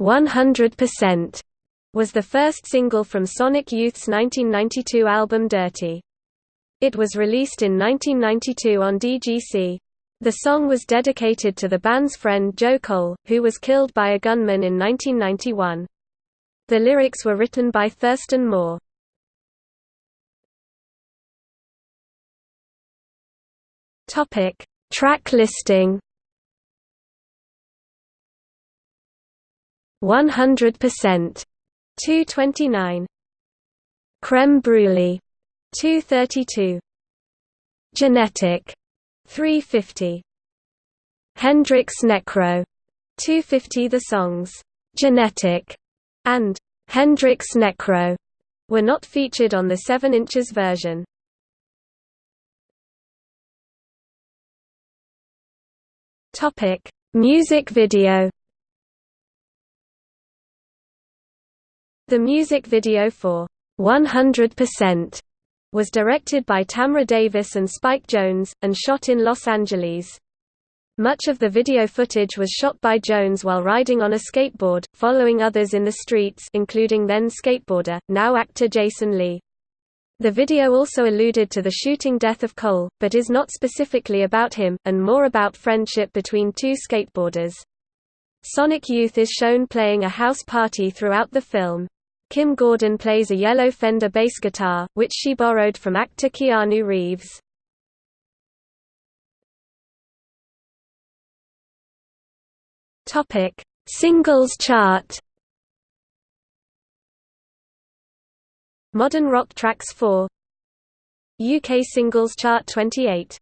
100% was the first single from Sonic Youth's 1992 album Dirty. It was released in 1992 on DGC. The song was dedicated to the band's friend Joe Cole, who was killed by a gunman in 1991. The lyrics were written by Thurston Moore. Topic: Track listing. 100% 229 Creme Brulee 232 Genetic 350 Hendrix Necro 250 The songs Genetic and Hendrix Necro were not featured on the 7 inches version. Topic: Music video. The music video for 100% was directed by Tamra Davis and Spike Jonze, and shot in Los Angeles. Much of the video footage was shot by Jonze while riding on a skateboard, following others in the streets including then skateboarder, now actor Jason Lee. The video also alluded to the shooting death of Cole, but is not specifically about him, and more about friendship between two skateboarders. Sonic Youth is shown playing a house party throughout the film. Kim Gordon plays a yellow Fender bass guitar, which she borrowed from actor Keanu Reeves. Topic: Singles chart. Modern Rock Tracks 4 UK Singles Chart 28